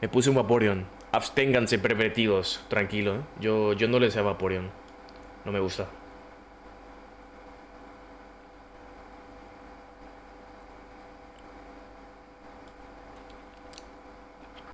Me puse un Vaporeon. Absténganse pervertidos. Tranquilo, ¿eh? Yo, yo no les sé Vaporeon. No me gusta.